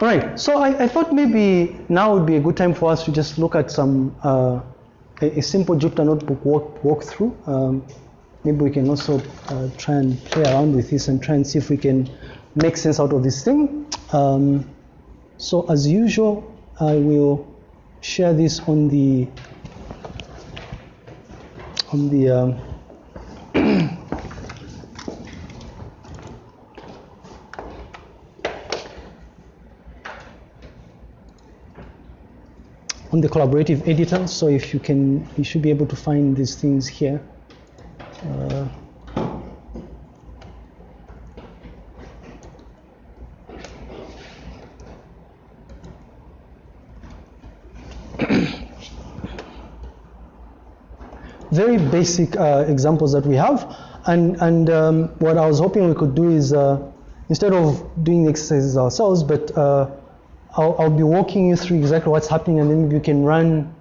Right. So I, I thought maybe now would be a good time for us to just look at some uh, a, a simple Jupyter Notebook walk walkthrough. Um, maybe we can also uh, try and play around with this and try and see if we can make sense out of this thing. Um, so as usual, I will share this on the on the um, on the collaborative editor. So if you can, you should be able to find these things here. Uh, very basic uh, examples that we have. And, and um, what I was hoping we could do is, uh, instead of doing exercises ourselves, but uh, I'll, I'll be walking you through exactly what's happening and then you can run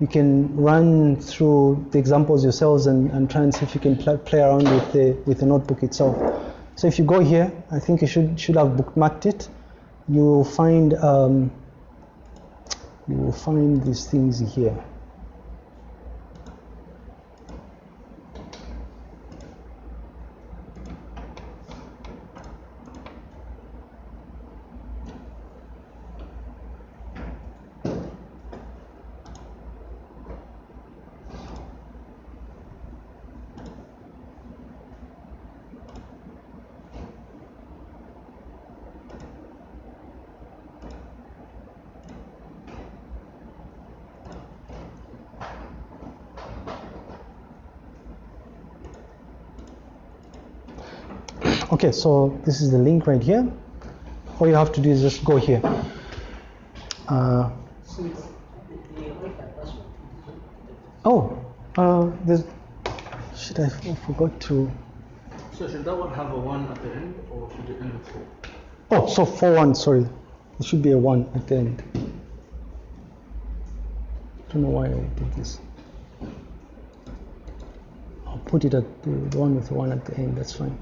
you can run through the examples yourselves and, and try and see if you can pl play around with the, with the notebook itself. So if you go here, I think you should, should have bookmarked it. You will find, um, you will find these things here. Okay, so this is the link right here. All you have to do is just go here. Uh, oh, uh, there's, shit, I forgot to. So should that one have a one at the end or should it end with four? Oh, so four one, sorry. it should be a one at the end. I don't know why I did this. I'll put it at the, the one with the one at the end, that's fine.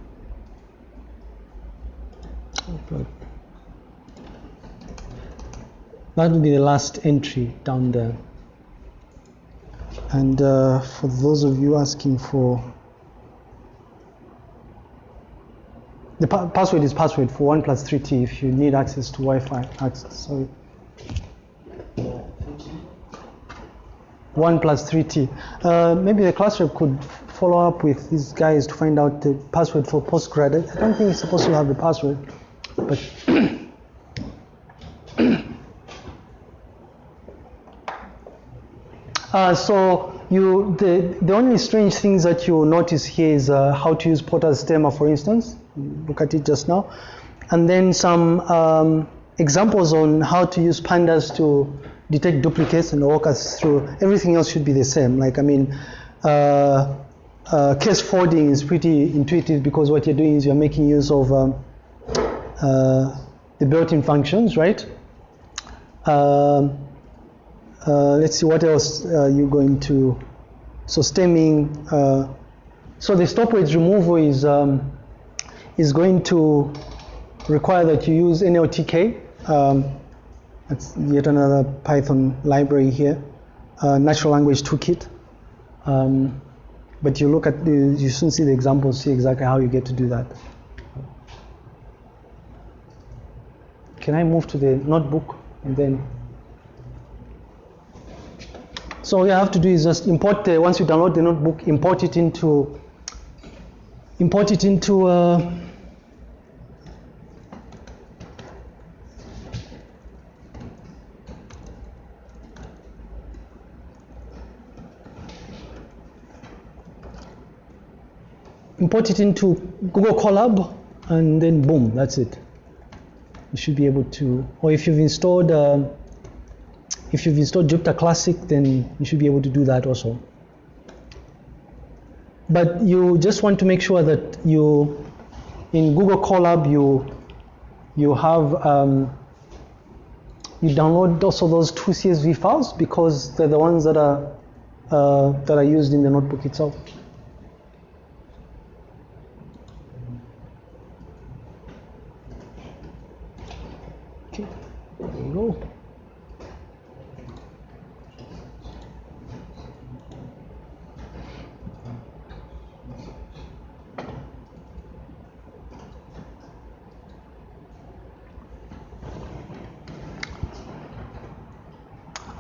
That will be the last entry down there. And uh, for those of you asking for the pa password is password for one plus three T if you need access to Wi-Fi access. Sorry. One plus three T. Uh, maybe the class rep could follow up with these guys to find out the password for postgrad. I don't think it's supposed to have the password, but. Uh, so you, the, the only strange things that you notice here is uh, how to use Porter stemmer, for instance. Look at it just now. And then some um, examples on how to use pandas to detect duplicates and walk us through. Everything else should be the same. Like, I mean, uh, uh, case folding is pretty intuitive because what you're doing is you're making use of um, the built-in functions, right? Um, uh, let's see what else uh, you're going to. So stemming. Uh, so the stopwatch removal is um, is going to require that you use NLTK. Um, that's yet another Python library here. Uh, natural language toolkit. Um, but you look at you soon see the examples, see exactly how you get to do that. Can I move to the notebook and then? So all you have to do is just import the, once you download the notebook, import it into, import it into, uh, import it into Google Colab, and then boom, that's it. You should be able to, or if you've installed, uh, if you've installed Jupyter Classic, then you should be able to do that also. But you just want to make sure that you, in Google Colab, you, you have, um, you download also those two CSV files because they're the ones that are, uh, that are used in the notebook itself. Okay, there we go.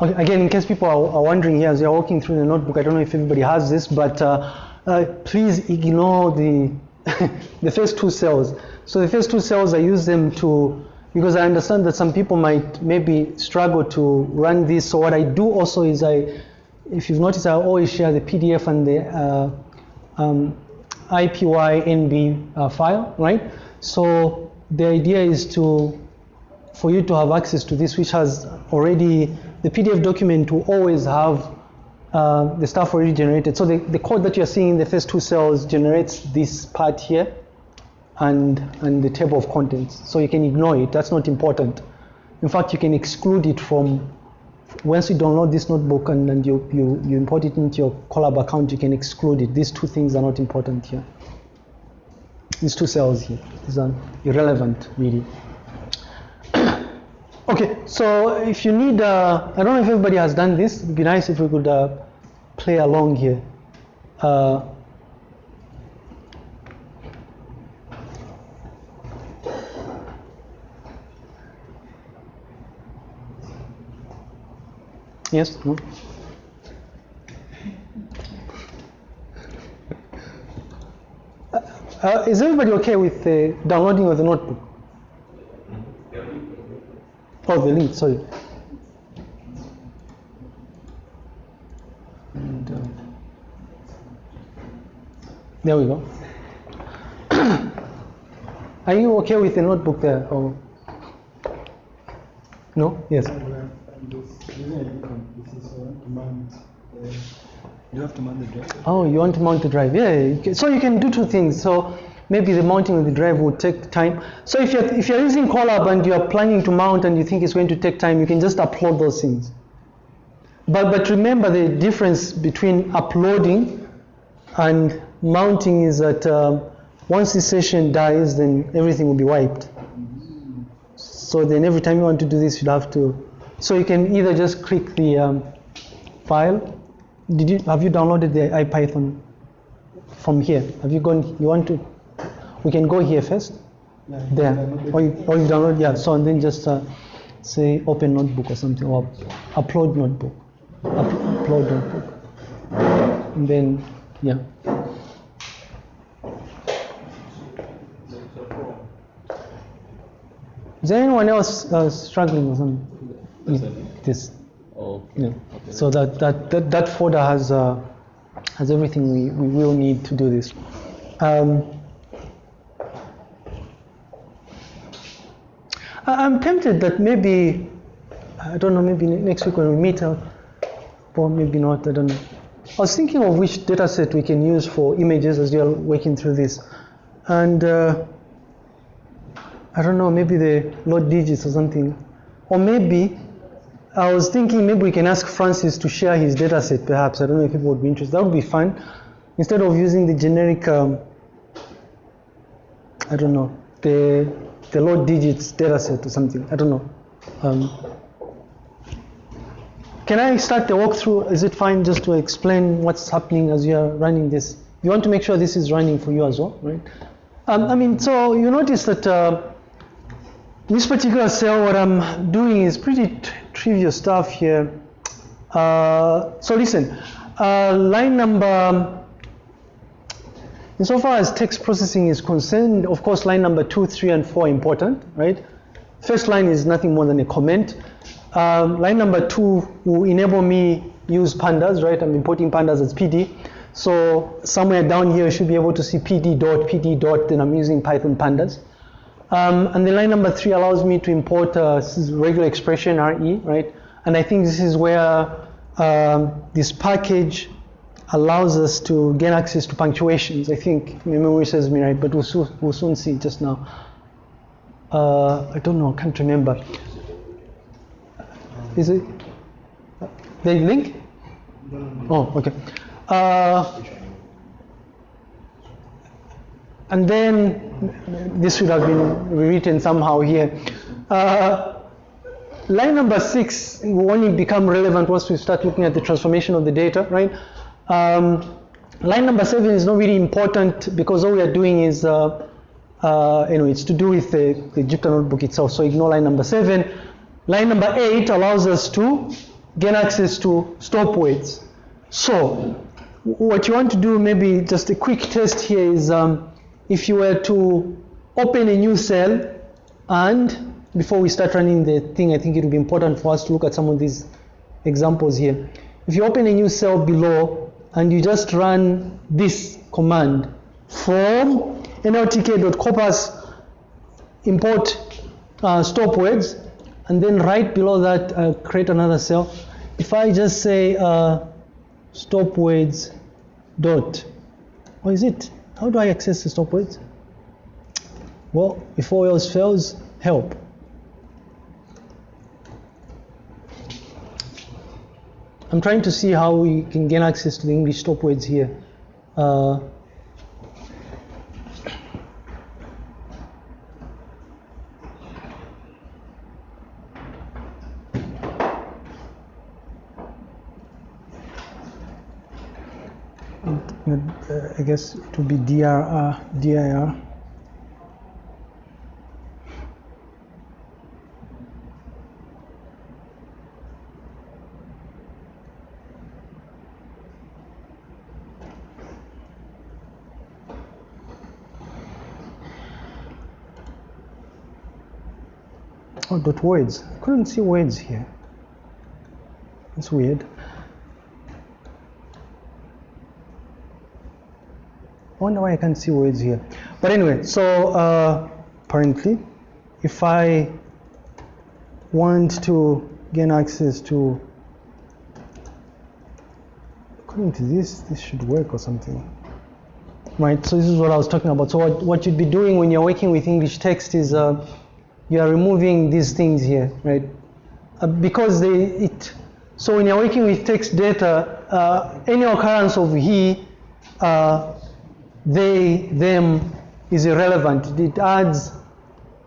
Okay, again, in case people are, are wondering here as you're walking through the notebook, I don't know if everybody has this, but uh, uh, please ignore the the first two cells. So the first two cells, I use them to because I understand that some people might maybe struggle to run this. So what I do also is I, if you've noticed, I always share the PDF and the uh, um, IPYNB uh, file, right? So the idea is to for you to have access to this, which has already, the PDF document will always have uh, the stuff already generated. So the, the code that you're seeing in the first two cells generates this part here and, and the table of contents. So you can ignore it, that's not important. In fact, you can exclude it from, once you download this notebook and, and you, you, you import it into your Colab account, you can exclude it. These two things are not important here. These two cells here, these are irrelevant really. Okay, so if you need, uh, I don't know if everybody has done this. It'd be nice if we could uh, play along here. Uh, yes, no? Uh, is everybody okay with the downloading of the notebook? Oh, the link, sorry. And, uh, there we go. Are you okay with the notebook there? Or no? Yes. You have to mount the drive. Oh, you want to mount the drive? Yeah. So you can do two things. So maybe the mounting of the drive will take time. So if you're if you're using Colab and you are planning to mount and you think it's going to take time, you can just upload those things. But but remember the difference between uploading and mounting is that um, once the session dies, then everything will be wiped. So then every time you want to do this, you'd have to. So you can either just click the um, file. Did you have you downloaded the IPython from here? Have you gone? You want to? We can go here first. yeah, There. Or you, or you download. Yeah. So and then just uh, say open notebook or something or upload notebook. Up, upload notebook. And then yeah. Is there anyone else uh, struggling with something? with this? Oh, Yeah. So that, that, that, that folder has, uh, has everything we, we will need to do this. Um, I'm tempted that maybe, I don't know, maybe next week when we meet, uh, or maybe not, I don't know. I was thinking of which data set we can use for images as you're working through this. And uh, I don't know, maybe the load digits or something. Or maybe I was thinking maybe we can ask Francis to share his data set perhaps. I don't know if people would be interested. That would be fun. Instead of using the generic, um, I don't know, the, the load digits data set or something. I don't know. Um, can I start the walkthrough? Is it fine just to explain what's happening as you're running this? You want to make sure this is running for you as well, right? Um, I mean, so you notice that uh, this particular cell, what I'm doing is pretty trivial stuff here. Uh, so listen, uh, line number, insofar as text processing is concerned, of course, line number two, three, and four are important, right? First line is nothing more than a comment. Um, line number two will enable me use pandas, right? I'm importing pandas as PD. So somewhere down here, you should be able to see PD dot, PD dot, then I'm using Python pandas. Um, and then line number three allows me to import uh, regular expression RE, right? And I think this is where um, this package allows us to gain access to punctuations. I think my memory serves me right, but we'll, we'll soon see just now. Uh, I don't know, I can't remember. Is it the link? Oh, okay. Uh, and then this should have been rewritten somehow here. Uh, line number six will only become relevant once we start looking at the transformation of the data, right? Um, line number seven is not really important because all we are doing is, uh, uh, you know, it's to do with the, the Jupyter notebook itself. So ignore line number seven. Line number eight allows us to gain access to stop words. So what you want to do, maybe just a quick test here is um, if you were to open a new cell and before we start running the thing, I think it would be important for us to look at some of these examples here. If you open a new cell below and you just run this command from nltk.corpus import uh, stop words and then right below that uh, create another cell. If I just say uh, stop words dot, what is it? How do I access the stop words? Well, if all else fails, help. I'm trying to see how we can gain access to the English stop words here. Uh, I guess it would be DRR, DIR. Oh, dot words. I couldn't see words here. That's weird. I wonder why I can't see words here. But anyway, so uh, apparently, if I want to gain access to, according to this, this should work or something. Right, so this is what I was talking about. So what, what you'd be doing when you're working with English text is uh, you are removing these things here, right? Uh, because they, it, so when you're working with text data, uh, any occurrence of he, uh, they, them is irrelevant. It adds,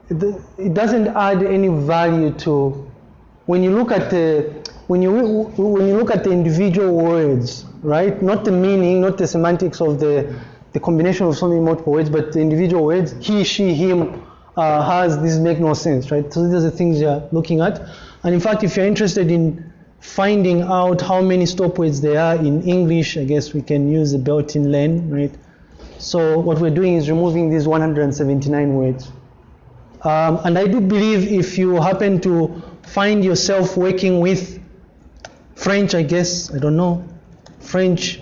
it doesn't add any value to, when you look at the, when you, when you look at the individual words, right? Not the meaning, not the semantics of the, the combination of so many multiple words, but the individual words, he, she, him, uh, has, this make no sense, right? So these are the things you're looking at. And in fact, if you're interested in finding out how many stop words there are in English, I guess we can use the built-in len, right? So what we're doing is removing these 179 words. Um, and I do believe if you happen to find yourself working with French, I guess, I don't know, French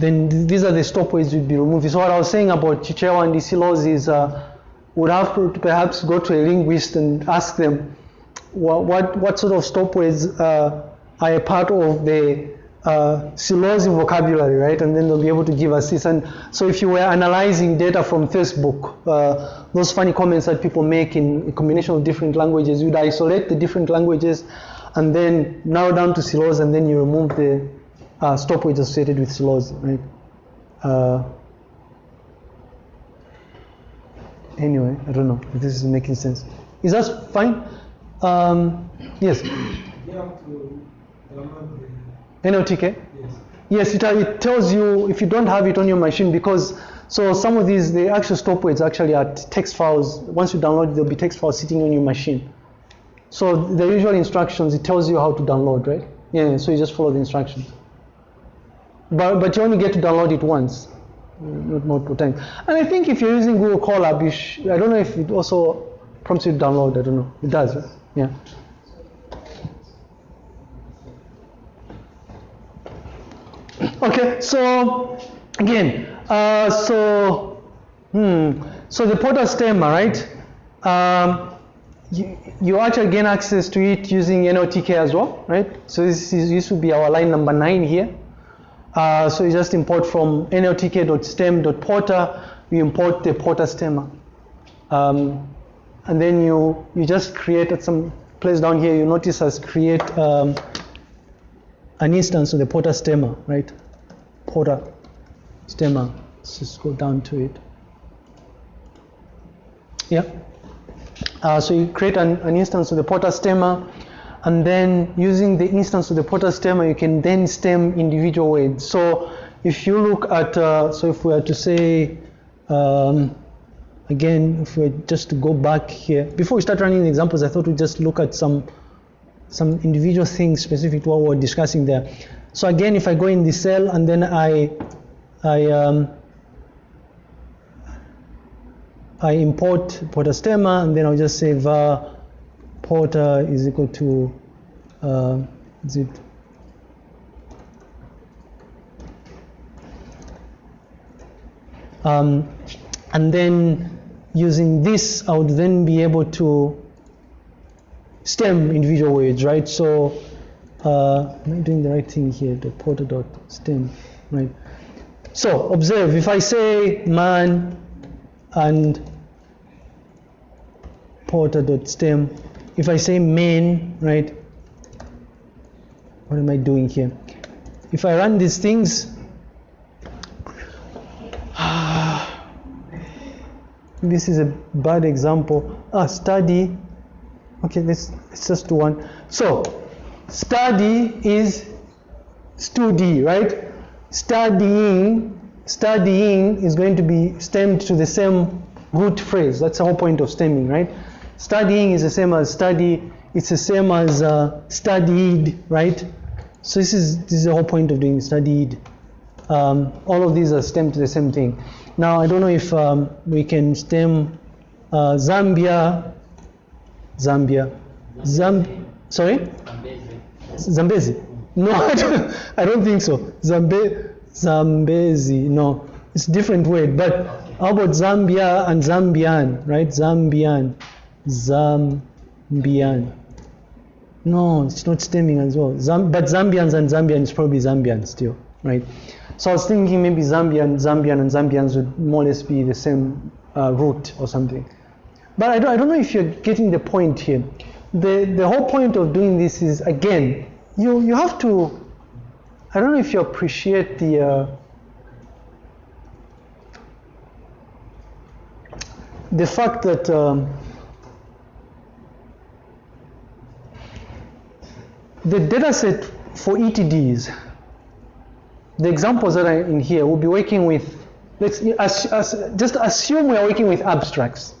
then these are the stop words you'd be removing. So what I was saying about Chichewa and Isilos is uh, would have to perhaps go to a linguist and ask them what, what, what sort of stop words uh, are a part of the uh, Silozi vocabulary, right? And then they'll be able to give us this. And so if you were analyzing data from Facebook, uh, those funny comments that people make in a combination of different languages, you'd isolate the different languages and then narrow down to Silozi and then you remove the uh, stop words associated with Silozi, right? Uh, anyway, I don't know if this is making sense. Is that fine? Um, yes? NLTK? yes. Yes, it, uh, it tells you if you don't have it on your machine because so some of these the actual stop words actually are text files. Once you download, there'll be text files sitting on your machine. So the usual instructions it tells you how to download, right? Yeah, so you just follow the instructions. But but you only get to download it once, not multiple times. And I think if you're using Google Colab, I don't know if it also prompts you to download. I don't know. It does? Yeah. Okay, so again, uh, so hmm, so the Porter stemmer, right? Um, you, you actually gain access to it using NLTK as well, right? So this is this would be our line number nine here. Uh, so you just import from nltk.stem.porter, you import the Porter stemmer. Um, and then you, you just create at some place down here, you notice as create um, an instance of the Porter stemmer, right? Porter stemmer. Let's just go down to it. Yeah. Uh, so you create an, an instance of the Porter stemmer, and then using the instance of the Porter stemmer, you can then stem individual words. So if you look at, uh, so if we were to say, um, again, if we just go back here, before we start running the examples, I thought we'd just look at some some individual things specific to what we're discussing there. So again, if I go in the cell and then I I um, I import Porter stemmer and then I'll just say var Porter is equal to uh, is it um, and then using this I would then be able to stem individual words, right? So, uh, am I doing the right thing here? The porter dot stem, right? So, observe if I say man and porter dot stem, if I say main right? What am I doing here? If I run these things, this is a bad example. Ah, study Okay, let's, let's just do one. So, study is studi, right? Studying, studying is going to be stemmed to the same root phrase. That's the whole point of stemming, right? Studying is the same as study. It's the same as uh, studied, right? So this is this is the whole point of doing studied. Um, all of these are stemmed to the same thing. Now I don't know if um, we can stem uh, Zambia Zambia. Zamb sorry? Zambezi. No, I don't, I don't think so. Zambe Zambezi. No, it's a different word. But how about Zambia and Zambian, right? Zambian. Zambian. No, it's not stemming as well. But Zambians and Zambian is probably Zambian still, right? So I was thinking maybe Zambian, Zambian, and Zambians would more or less be the same uh, root or something. But I don't, I don't know if you're getting the point here. The, the whole point of doing this is, again, you, you have to, I don't know if you appreciate the, uh, the fact that um, the data set for ETDs, the examples that are in here, we'll be working with, let's as, as, just assume we are working with abstracts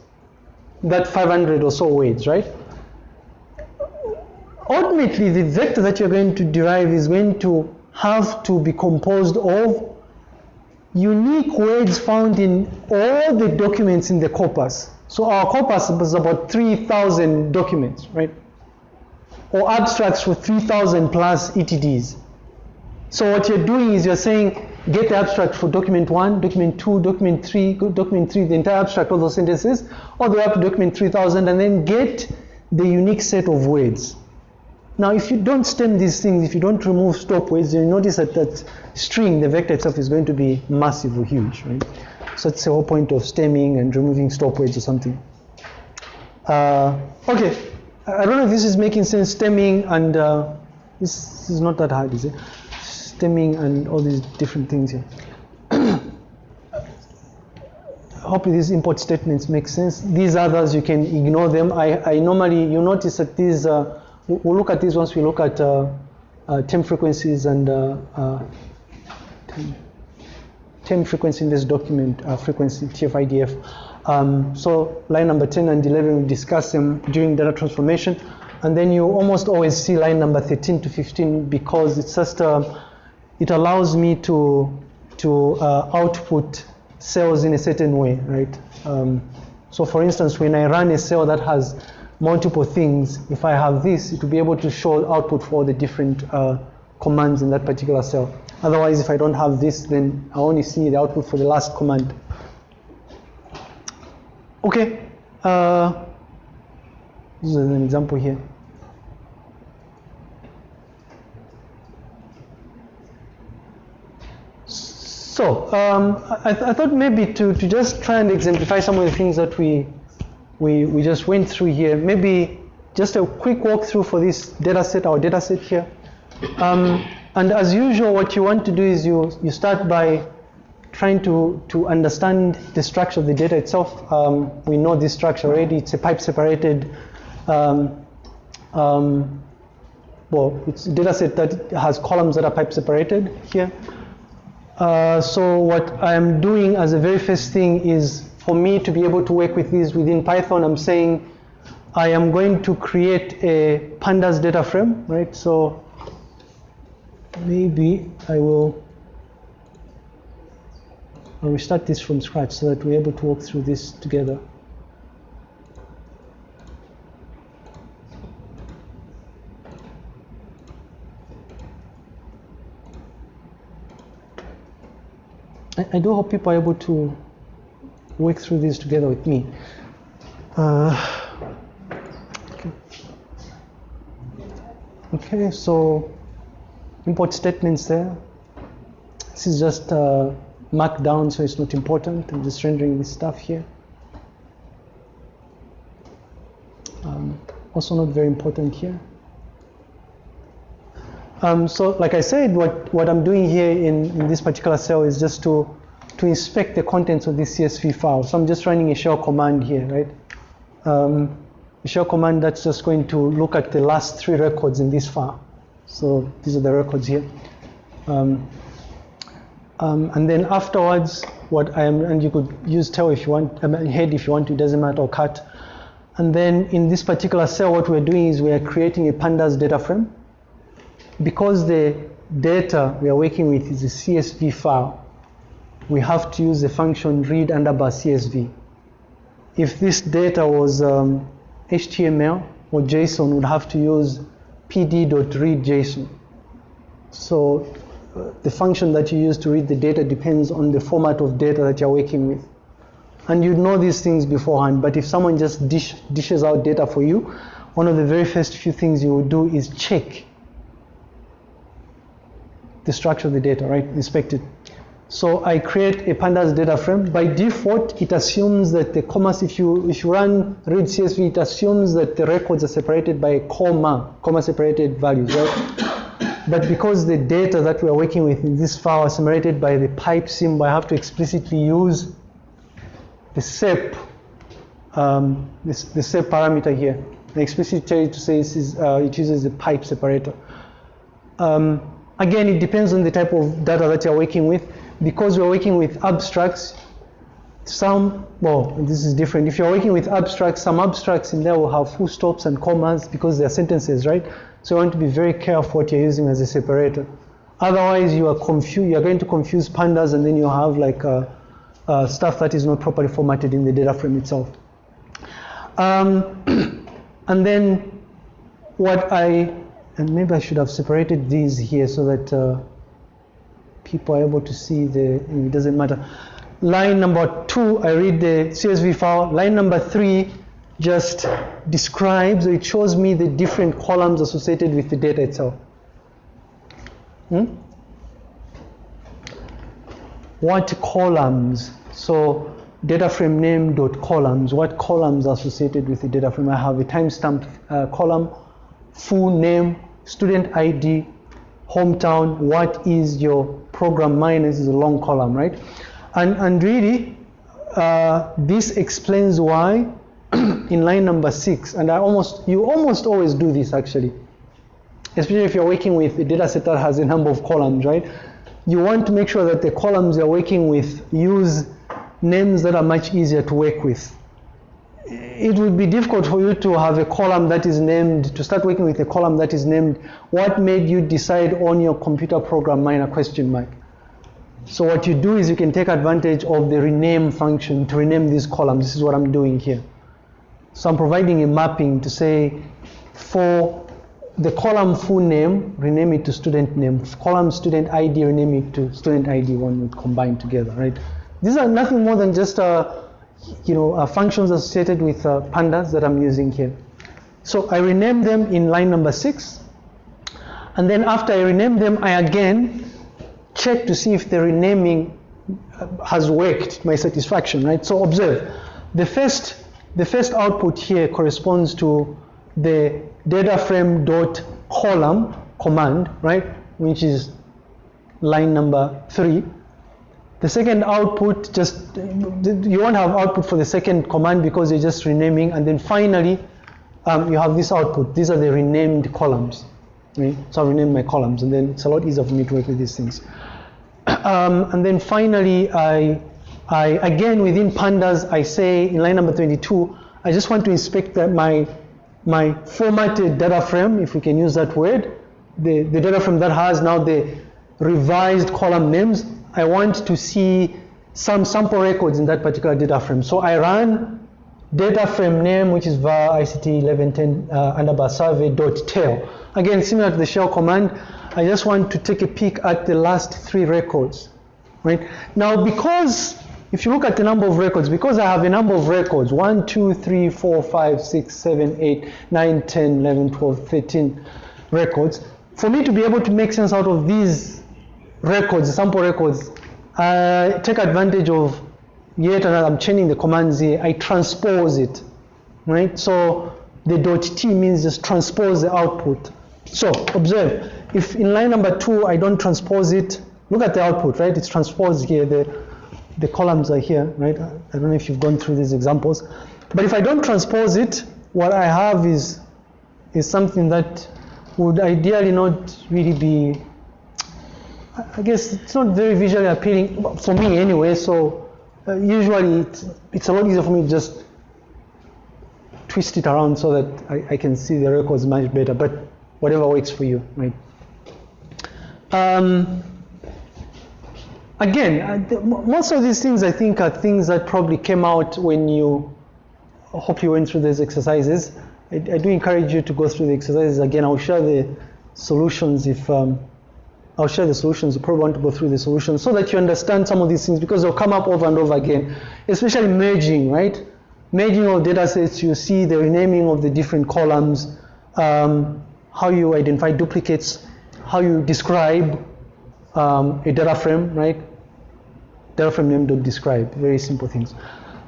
that 500 or so words, right? Ultimately, the vector that you're going to derive is going to have to be composed of unique words found in all the documents in the corpus. So our corpus is about 3,000 documents, right? Or abstracts for 3,000 plus ETDs. So what you're doing is you're saying, get the abstract for document one, document two, document three, document three, the entire abstract, all those sentences, all the way up to document 3000, and then get the unique set of words. Now, if you don't stem these things, if you don't remove stop words, you notice that that string, the vector itself, is going to be massive or huge, right? So that's the whole point of stemming and removing stop words or something. Uh, okay, I don't know if this is making sense, stemming and uh, this is not that hard, is it? Stemming and all these different things here. Hopefully these import statements make sense. These others, you can ignore them. I, I normally, you notice that these, uh, we'll look at these once we look at uh, uh, term frequencies and uh, uh, term frequency inverse document, frequency TF-IDF. Um, so line number 10 and 11, we discuss them during data transformation. And then you almost always see line number 13 to 15 because it's just, it allows me to, to output cells in a certain way, right? Um, so for instance, when I run a cell that has multiple things, if I have this, it will be able to show output for the different uh, commands in that particular cell. Otherwise, if I don't have this, then I only see the output for the last command. Okay, uh, this is an example here. So um, I, th I, thought maybe to, to just try and exemplify some of the things that we, we, we just went through here, maybe just a quick walkthrough for this data set, our data set here. Um, and as usual, what you want to do is you, you start by trying to, to understand the structure of the data itself. Um, we know this structure already. It's a pipe separated, um, um, well, it's a data set that has columns that are pipe separated here. Uh, so what I'm doing as a very first thing is for me to be able to work with these within Python, I'm saying I am going to create a pandas data frame, right? So maybe I will I'll restart this from scratch so that we're able to walk through this together. I, I do hope people are able to work through this together with me. Uh, okay. okay, so import statements there. This is just uh, markdown, so it's not important. I'm just rendering this stuff here. Um, also not very important here. Um, so like I said, what, what I'm doing here in, in this particular cell is just to, to inspect the contents of this CSV file. So I'm just running a shell command here, right? Um, a shell command that's just going to look at the last three records in this file. So these are the records here. Um, um, and then afterwards, what I am, and you could use tail if you want, head if you want to, doesn't matter, or cut. And then in this particular cell, what we're doing is we're creating a pandas data frame. Because the data we are working with is a CSV file, we have to use the function read underbar CSV. If this data was um, HTML or JSON, we'd have to use pd.readJSON. So the function that you use to read the data depends on the format of data that you're working with. And you know these things beforehand, but if someone just dish, dishes out data for you, one of the very first few things you will do is check the structure of the data, right? Inspect it. So I create a pandas data frame. By default, it assumes that the commas, if you if you run read CSV, it assumes that the records are separated by a comma, comma separated values, right? But because the data that we are working with in this file are separated by the pipe symbol, I have to explicitly use the SEP, um, this, the SEP parameter here. Tell you to say is, uh, it uses the pipe separator. Um, again, it depends on the type of data that you're working with. Because we're working with abstracts, some, well, this is different. If you're working with abstracts, some abstracts in there will have full stops and commas because they're sentences, right? So you want to be very careful what you're using as a separator. Otherwise, you are confused. You're going to confuse pandas, and then you have like uh, uh, stuff that is not properly formatted in the data frame itself. Um, and then what I and maybe I should have separated these here so that uh, people are able to see the. It doesn't matter. Line number two, I read the CSV file. Line number three just describes or it shows me the different columns associated with the data itself. Hmm? What columns? So data frame name dot columns. What columns are associated with the data frame? I have a timestamp uh, column, full name, student ID, hometown. What is your program minus is a long column, right? And and really, uh, this explains why in line number six, and I almost you almost always do this actually, especially if you're working with a data set that has a number of columns, right? You want to make sure that the columns you're working with use names that are much easier to work with. It would be difficult for you to have a column that is named, to start working with a column that is named, what made you decide on your computer program minor question mark? So what you do is you can take advantage of the rename function to rename these columns. This is what I'm doing here. So I'm providing a mapping to say for the column full name, rename it to student name. Column student ID, rename it to student ID one would combine together, right? These are nothing more than just uh, you know, uh, functions associated with uh, pandas that I'm using here. So I rename them in line number six. And then after I rename them, I again check to see if the renaming uh, has worked my satisfaction, right? So observe, the first, the first output here corresponds to the data frame dot column command, right? Which is line number three. The second output, just you won't have output for the second command because you're just renaming, and then finally um, you have this output. These are the renamed columns. Right? So I renamed my columns, and then it's a lot easier for me to work with these things. Um, and then finally, I, I again within pandas, I say in line number 22, I just want to inspect that my my formatted data frame, if we can use that word, the, the data frame that has now the revised column names, I want to see some sample records in that particular data frame. So I run data frame name, which is var ICT 1110 uh, underbar survey dot tail. Again, similar to the shell command, I just want to take a peek at the last three records, right? Now, because if you look at the number of records, because I have a number of records, 1, 2, 3, 4, 5, 6, 7, 8, 9, 10, 11, 12, 13 records, for me to be able to make sense out of these records, sample records, I take advantage of yet another, I'm changing the commands here, I transpose it, right? So the dot T means just transpose the output. So observe, if in line number two I don't transpose it, look at the output, right? It's transposed here, the, the columns are here, right? I don't know if you've gone through these examples. But if I don't transpose it, what I have is, is something that would ideally not really be, I guess it's not very visually appealing, for me anyway, so uh, usually it's, it's a lot easier for me to just twist it around so that I, I can see the records much better, but whatever works for you, right? Um, again, uh, most of these things I think are things that probably came out when you, I hope you went through these exercises. I, I do encourage you to go through the exercises again. I'll share the solutions if, um, I'll share the solutions. You probably want to go through the solutions so that you understand some of these things because they'll come up over and over again, especially merging, right? Merging of data sets, you see the renaming of the different columns, um, how you identify duplicates, how you describe um, a data frame, right? Data frame name dot describe, very simple things.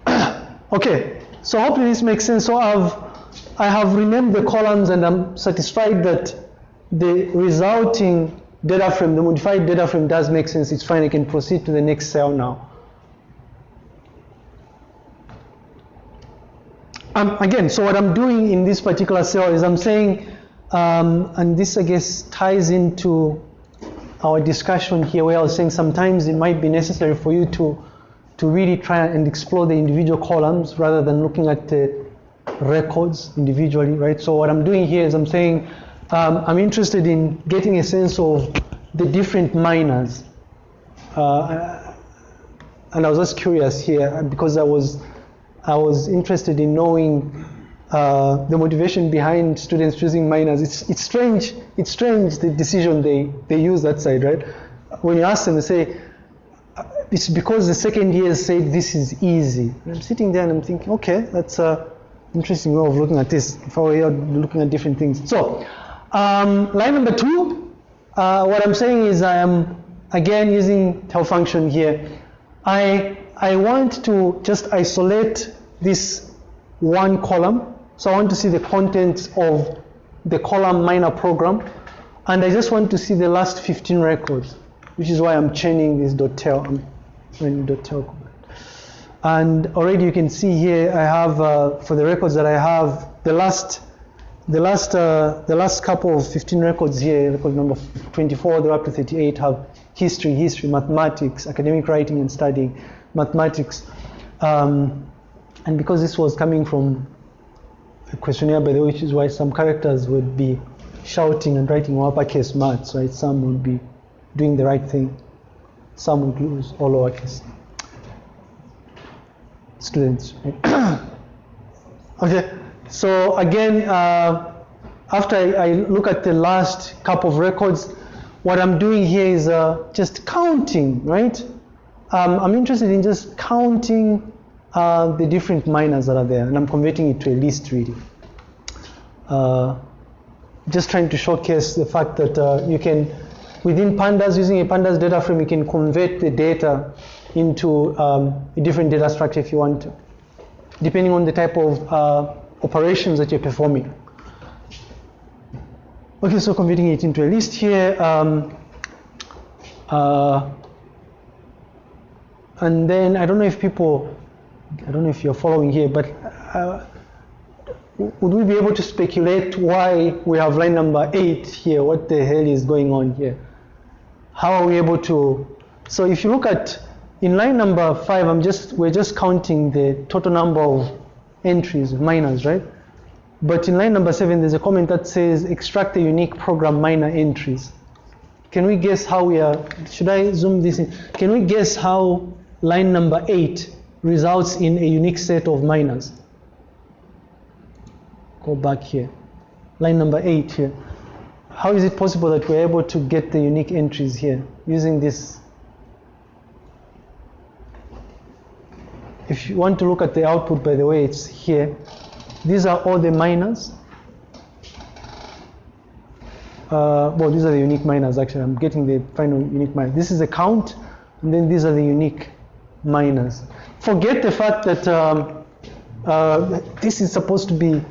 okay, so hopefully this makes sense. So I've, I have renamed the columns and I'm satisfied that the resulting data frame, the modified data frame does make sense. It's fine, I can proceed to the next cell now. Um, again, so what I'm doing in this particular cell is I'm saying, um, and this I guess ties into our discussion here where I was saying sometimes it might be necessary for you to, to really try and explore the individual columns rather than looking at the records individually, right? So what I'm doing here is I'm saying um, I'm interested in getting a sense of the different minors. Uh, and I was just curious here because I was I was interested in knowing uh, the motivation behind students choosing minors. It's, it's strange, it's strange the decision they, they use that side, right? When you ask them, they say, uh, it's because the second year said this is easy. And I'm sitting there and I'm thinking, okay, that's an interesting way of looking at this. If I were looking at different things. So, um, line number two, uh, what I'm saying is I am, again, using tail function here. I I want to just isolate this one column. So I want to see the contents of the column minor program. And I just want to see the last 15 records, which is why I'm chaining this tail. I'm tail command. And already you can see here, I have, uh, for the records that I have, the last the last uh, the last couple of 15 records here, record number 24, they're up to 38, have history, history, mathematics, academic writing and studying, mathematics. Um, and because this was coming from a questionnaire, by the way, which is why some characters would be shouting and writing uppercase maths, right? Some would be doing the right thing. Some would lose all lowercase. Students, right? okay, so again, uh, after I, I, look at the last couple of records, what I'm doing here is uh, just counting, right? Um, I'm interested in just counting uh, the different minors that are there, and I'm converting it to a list really. Uh, just trying to showcase the fact that uh, you can, within pandas, using a pandas data frame, you can convert the data into um, a different data structure if you want to, depending on the type of uh, operations that you're performing. Okay, so converting it into a list here. Um, uh, and then I don't know if people, I don't know if you're following here, but uh, would we be able to speculate why we have line number eight here? What the hell is going on here? How are we able to? So if you look at in line number five, I'm just we're just counting the total number of entries, minors, right? But in line number seven, there's a comment that says extract the unique program minor entries. Can we guess how we are? Should I zoom this in? Can we guess how line number eight results in a unique set of minors? Go back here. Line number eight here. How is it possible that we're able to get the unique entries here using this? If you want to look at the output, by the way, it's here. These are all the minors. Uh, well, these are the unique minors actually. I'm getting the final unique minor. This is the count, and then these are the unique minors. Forget the fact that um, uh, this is supposed to be,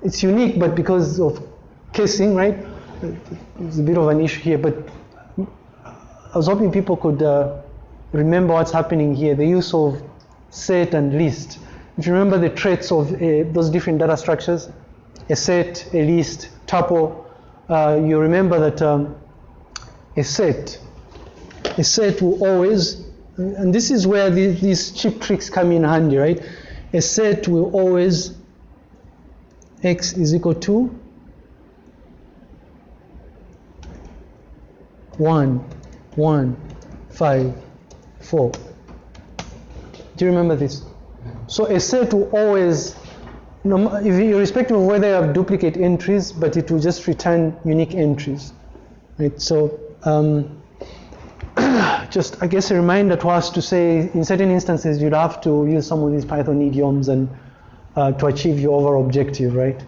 it's unique, but because of casing, right? It's a bit of an issue here, but I was hoping people could uh, remember what's happening here, the use of set and list. If you remember the traits of uh, those different data structures, a set, a list, tuple, uh, you remember that um, a set, a set will always, and this is where the, these cheap tricks come in handy, right? A set will always, x is equal to 1, 1, 5, 4. Do you remember this? So a set will always, irrespective of whether you have duplicate entries, but it will just return unique entries. Right? So um, just, I guess, a reminder to us to say, in certain instances, you'd have to use some of these Python idioms and uh, to achieve your overall objective, right?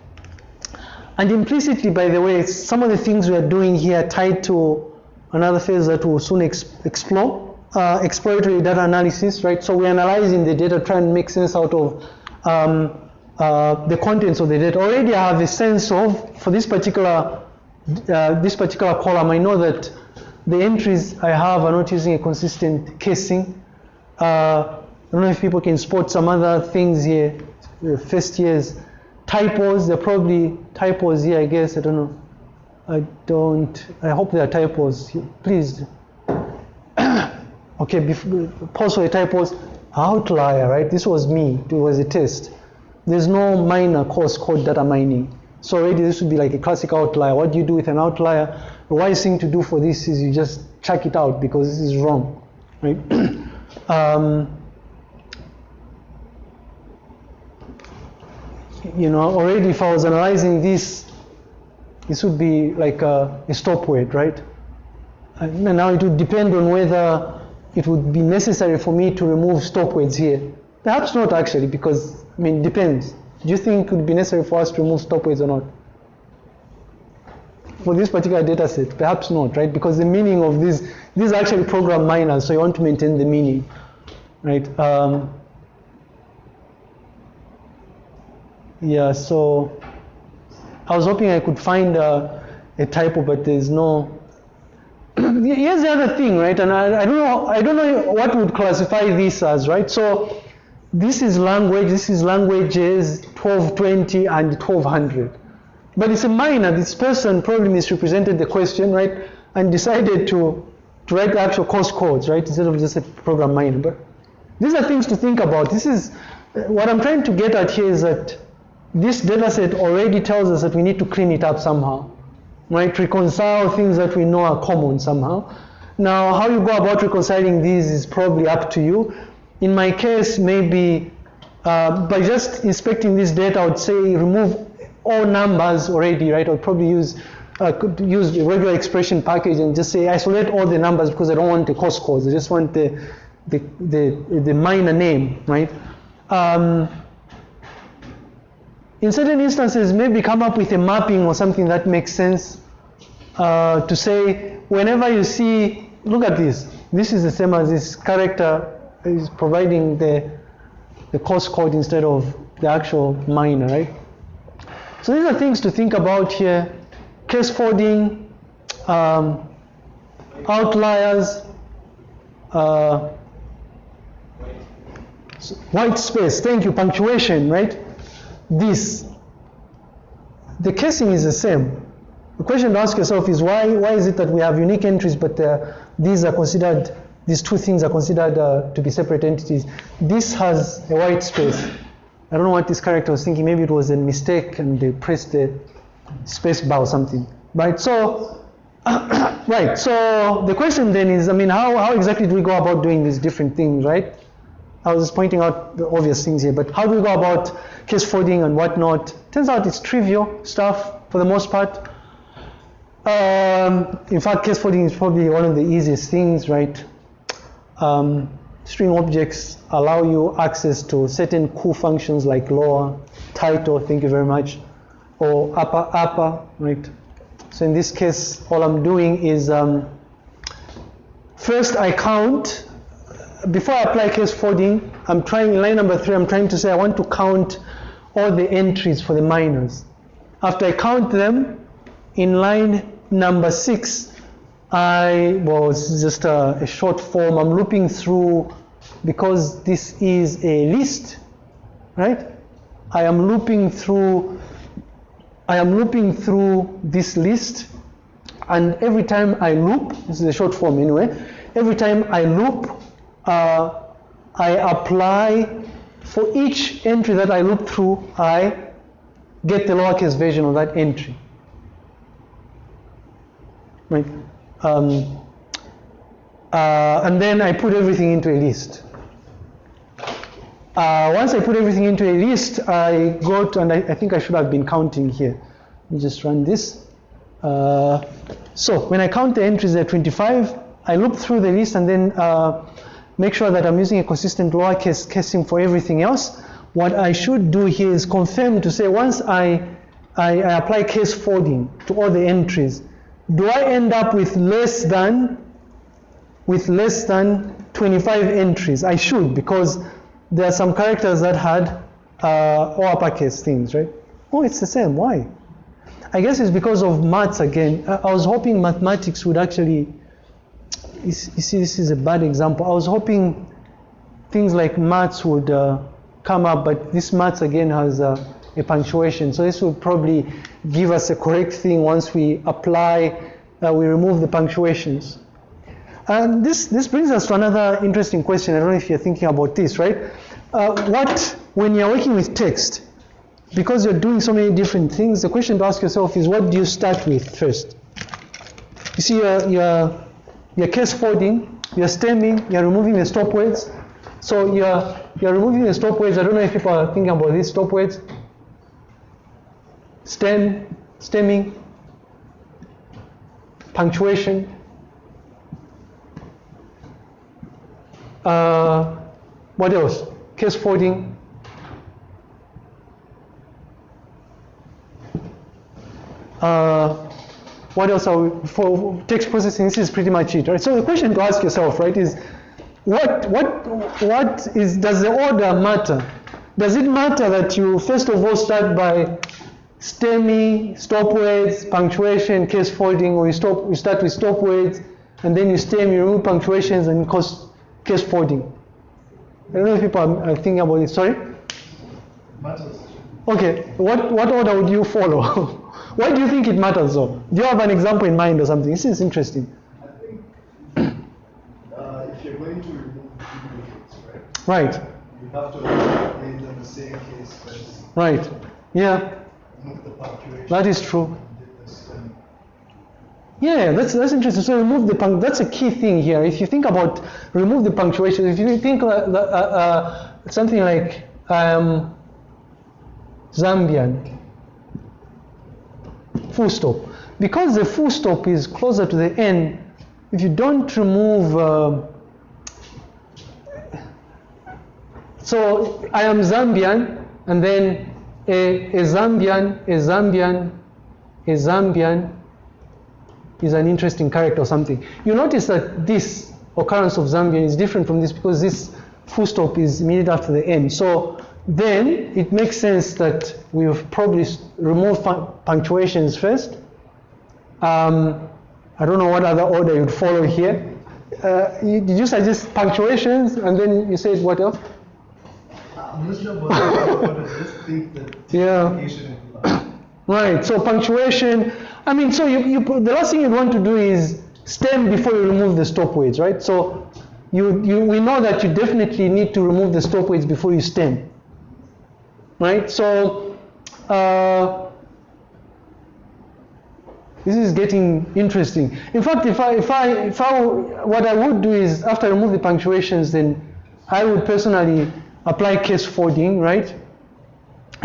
And implicitly, by the way, some of the things we are doing here tied to another phase that we'll soon ex explore, uh, exploratory data analysis, right? So we're analyzing the data, trying to make sense out of um, uh, the contents of the data. Already I have a sense of, for this particular, uh, this particular column, I know that the entries I have are not using a consistent casing. Uh, I don't know if people can spot some other things here, first years. Typos, they're probably typos here, I guess, I don't know. I don't, I hope there are typos. Please. okay, before, pause for the typos. Outlier, right? This was me, it was a test. There's no minor course called data mining. So already this would be like a classic outlier. What do you do with an outlier? The wise thing to do for this is you just check it out because this is wrong, right? um, you know, already if I was analyzing this, this would be like a, a stop word, right? And now it would depend on whether it would be necessary for me to remove stop words here. Perhaps not actually, because, I mean, it depends. Do you think it would be necessary for us to remove stop words or not? For this particular data set, perhaps not, right? Because the meaning of these, these are actually program minors, so you want to maintain the meaning, right? Um, yeah, so I was hoping I could find a, a typo, but there's no. Here's the other thing, right? And I, I don't know, I don't know what would classify this as, right? So this is language, this is languages 1220 and 1200. But it's a minor. This person probably misrepresented the question, right? And decided to, to write the actual course codes, right? Instead of just a program minor. But these are things to think about. This is what I'm trying to get at here is that this data set already tells us that we need to clean it up somehow, right? Reconcile things that we know are common somehow. Now, how you go about reconciling these is probably up to you. In my case, maybe uh, by just inspecting this data, I would say remove all numbers already, right? I would probably use uh, could use the regular expression package and just say isolate all the numbers because I don't want the cost codes. I just want the the the, the minor name, right? Um, in certain instances, maybe come up with a mapping or something that makes sense uh, to say whenever you see, look at this. This is the same as this character is providing the the course code instead of the actual minor, right? So these are things to think about here. Case folding, um, outliers, uh, white space, thank you, punctuation, right? This. The casing is the same. The question to ask yourself is why, why is it that we have unique entries but uh, these are considered, these two things are considered uh, to be separate entities? This has a white space. I don't know what this character was thinking. Maybe it was a mistake and they pressed the space bar or something. Right, so, right, so the question then is, I mean, how, how exactly do we go about doing these different things, right? I was just pointing out the obvious things here, but how do we go about case folding and whatnot? Turns out it's trivial stuff for the most part. Um, in fact, case folding is probably one of the easiest things, right? Um, string objects allow you access to certain cool functions like lower, title, thank you very much, or upper, upper, right? So in this case, all I'm doing is um, first I count, before I apply case folding, I'm trying, in line number three, I'm trying to say I want to count all the entries for the minors. After I count them, in line number six, I was just a, a, short form. I'm looping through because this is a list, right? I am looping through. I am looping through this list, and every time I loop, this is a short form anyway. Every time I loop, uh, I apply for each entry that I loop through. I get the lowercase version of that entry right? Um, uh, and then I put everything into a list. Uh, once I put everything into a list, I go to, and I, I, think I should have been counting here. Let me just run this. Uh, so when I count the entries at 25, I loop through the list and then uh, make sure that I'm using a consistent lowercase casing for everything else. What I should do here is confirm to say once I, I, I apply case folding to all the entries, do I end up with less than with less than 25 entries? I should because there are some characters that had uh, all uppercase things, right? Oh, it's the same. Why? I guess it's because of maths again. I was hoping mathematics would actually. You see, this is a bad example. I was hoping things like maths would uh, come up, but this maths again has uh, a punctuation. So this will probably give us a correct thing once we apply, uh, we remove the punctuations. And this, this brings us to another interesting question. I don't know if you're thinking about this, right? Uh, what, when you're working with text, because you're doing so many different things, the question to ask yourself is what do you start with first? You see, you're, you're, you're case folding, you're stemming, you're removing the stop words. So you're, you're removing the stop words. I don't know if people are thinking about these stop words stem, stemming, punctuation. Uh, what else? Case folding. Uh, what else are we, for text processing? This is pretty much it, right? So the question to ask yourself, right, is what what what is does the order matter? Does it matter that you first of all start by stemming, stop words, punctuation, case folding, or you, stop, you start with stop words, and then you stem, you remove punctuations, and cause case folding. I don't know if people are, are thinking about it. Sorry? Matters. Okay, what, what order would you follow? Why do you think it matters though? Do you have an example in mind or something? This is interesting. I think uh, if you're going to remove duplicates, right? Right, You have to the same case as right. Yeah, remove the punctuation. That is true. Yeah, that's that's interesting. So remove the punct. That's a key thing here. If you think about remove the punctuation, if you think uh, uh, uh, something like um, Zambian, full stop, because the full stop is closer to the end. If you don't remove, uh, so I am Zambian, and then a, a Zambian, a Zambian, a Zambian is an interesting character or something. You notice that this occurrence of Zambian is different from this because this full stop is immediately after the end. So then it makes sense that we've probably removed punctuations first. Um, I don't know what other order you'd follow here. Uh, you, did you suggest punctuations and then you said what else? Yeah. Right, so punctuation, I mean, so you, you the last thing you'd want to do is stem before you remove the stop words, right? So you, you, we know that you definitely need to remove the stop words before you stem, right? So uh, this is getting interesting. In fact, if I, if I, if I, what I would do is after I remove the punctuations, then I would personally apply case folding, right?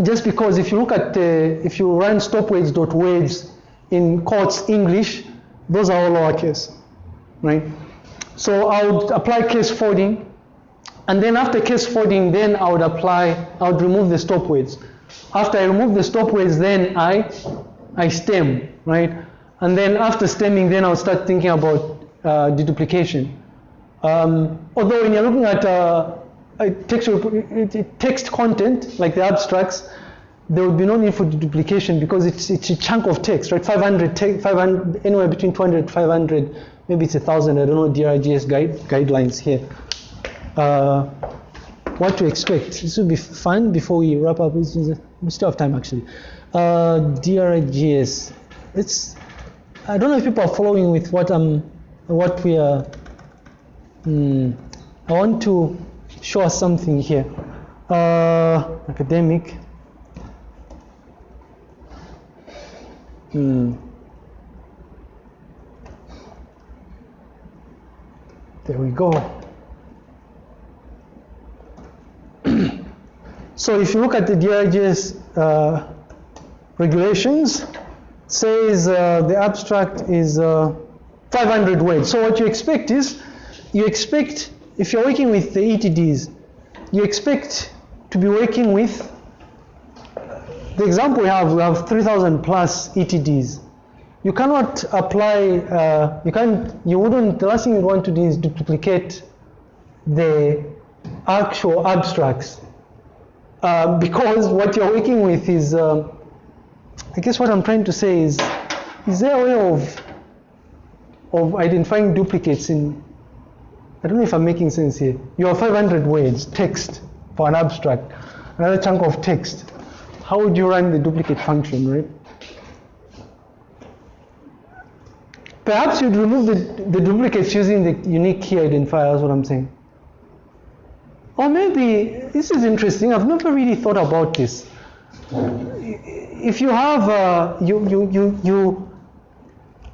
just because if you look at, uh, if you run stopwords.words in quotes English, those are all lowercase, right? So I would apply case folding, and then after case folding, then I would apply, I would remove the stop words. After I remove the stop words, then I, I stem, right? And then after stemming, then I'll start thinking about uh, deduplication. Um, although when you're looking at uh, text, text content, like the abstracts, there would be no need for duplication because it's, it's a chunk of text, right? 500, te 500 anywhere between 200 500, maybe it's a 1,000, I don't know DRGS guide, guidelines here. Uh, what to expect. This will be fun before we wrap up. We still have time actually. Uh, DRGS. It's, I don't know if people are following with what I'm, what we are, hmm, I want to show us something here. Uh, academic. Hmm. There we go. so if you look at the DRGS uh, regulations, says uh, the abstract is uh, 500 words. So what you expect is, you expect if you're working with the ETDs, you expect to be working with the example we have, we have 3,000 plus ETDs. You cannot apply, uh, you can't, you wouldn't, the last thing you want to do is duplicate the actual abstracts. Uh, because what you're working with is, uh, I guess what I'm trying to say is, is there a way of, of identifying duplicates in I don't know if I'm making sense here. You have 500 words, text for an abstract, another chunk of text. How would you run the duplicate function, right? Perhaps you'd remove the, the duplicates using the unique key identifier, that's what I'm saying. Or maybe, this is interesting, I've never really thought about this. If you have, uh, you, you, you, you,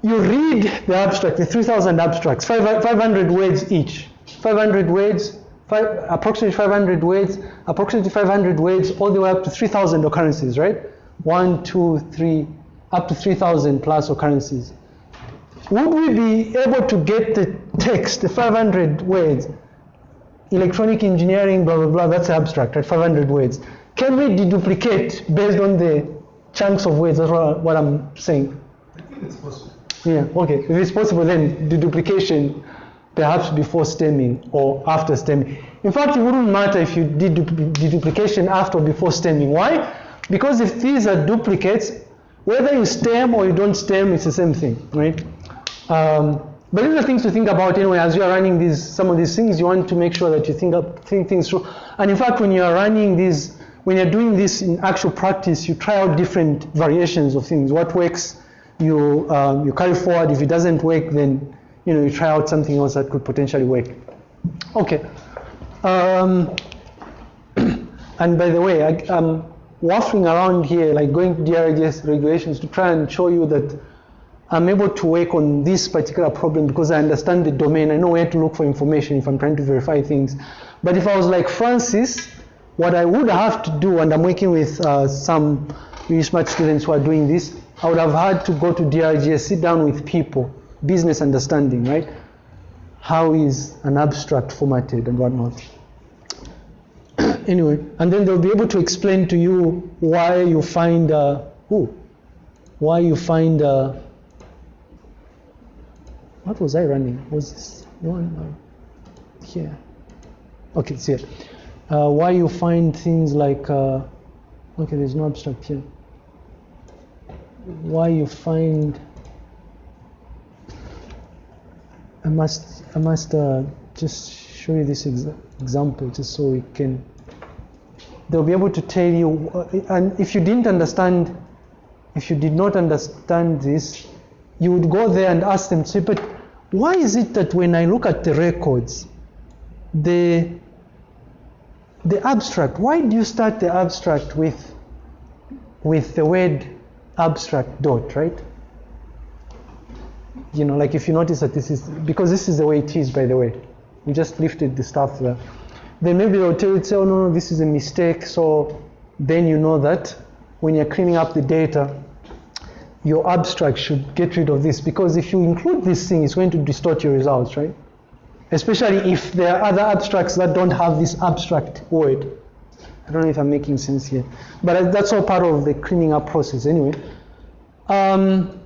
you read the abstract, the 3,000 abstracts, 500 words each. 500 words, five, approximately 500 words, approximately 500 words, all the way up to 3,000 occurrences, right? One, two, three, up to 3,000 plus occurrences. Would we be able to get the text, the 500 words, electronic engineering, blah, blah, blah, that's the abstract, right? 500 words. Can we deduplicate based on the chunks of words? That's what I'm saying. I think it's possible. Yeah, okay. If it's possible, then the duplication perhaps before stemming or after stemming. In fact, it wouldn't matter if you did the duplication after or before stemming. Why? Because if these are duplicates, whether you stem or you don't stem, it's the same thing, right? Um, but these are things to think about anyway. As you are running these, some of these things, you want to make sure that you think up, think things through. And in fact, when you are running these, when you're doing this in actual practice, you try out different variations of things. What works, you um, you carry forward. If it doesn't work, then you know you try out something else that could potentially work. Okay. Um, and by the way, I, I'm waffling around here, like going to DRGS regulations to try and show you that I'm able to work on this particular problem because I understand the domain. I know where to look for information if I'm trying to verify things. But if I was like Francis, what I would have to do, and I'm working with uh, some really smart students who are doing this, I would have had to go to DRGS, sit down with people, business understanding, right? How is an abstract formatted and whatnot. anyway, and then they'll be able to explain to you why you find, uh, why you find, uh, what was I running? Was this one here? Okay, it's here. Uh, why you find things like, uh, okay, there's no abstract here. Why you find, I must, I must uh, just show you this exa example just so we can they'll be able to tell you, and if you didn't understand, if you did not understand this, you would go there and ask them, say, but why is it that when I look at the records, the the abstract, why do you start the abstract with with the word abstract dot, right? You know, like if you notice that this is because this is the way it is, by the way. We just lifted the stuff there. Then maybe they'll tell you, say, oh no, no, this is a mistake. So then you know that when you're cleaning up the data, your abstract should get rid of this because if you include this thing, it's going to distort your results, right? Especially if there are other abstracts that don't have this abstract word. I don't know if I'm making sense here, but that's all part of the cleaning up process anyway. Um,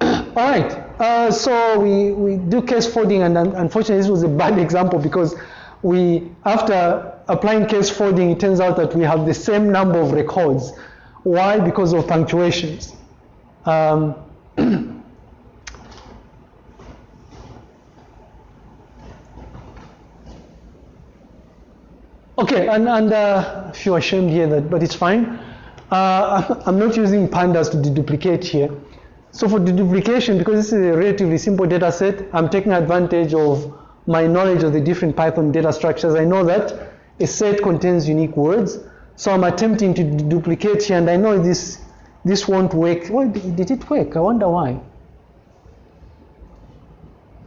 all right, uh, so we, we do case folding, and unfortunately, this was a bad example because we, after applying case folding, it turns out that we have the same number of records. Why? Because of punctuations. Um, okay, and, and uh, feel ashamed here, that, but it's fine. Uh, I'm not using pandas to deduplicate here. So for deduplication, because this is a relatively simple data set, I'm taking advantage of my knowledge of the different Python data structures. I know that a set contains unique words. So I'm attempting to duplicate here, and I know this this won't work. Well, did it work? I wonder why.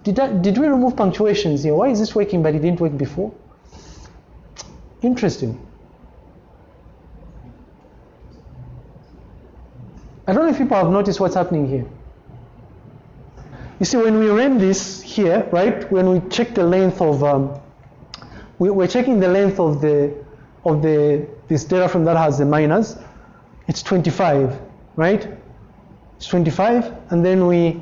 Did, I, did we remove punctuations here? Why is this working but it didn't work before? Interesting. I don't know if people have noticed what's happening here. You see, when we ran this here, right, when we check the length of, um, we, we're checking the length of the of the this data frame that has the minors, it's 25, right? It's 25, and then we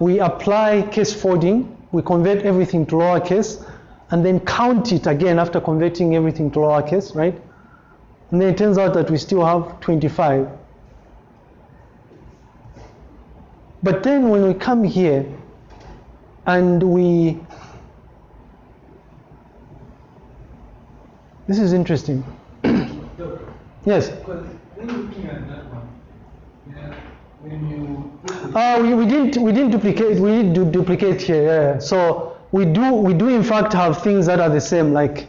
we apply case folding, we convert everything to lowercase, and then count it again after converting everything to lowercase, right? And then it turns out that we still have 25. But then when we come here and we this is interesting. yes. Uh, we, we didn't we didn't duplicate we didn't do duplicate here. Yeah. So we do we do in fact have things that are the same. Like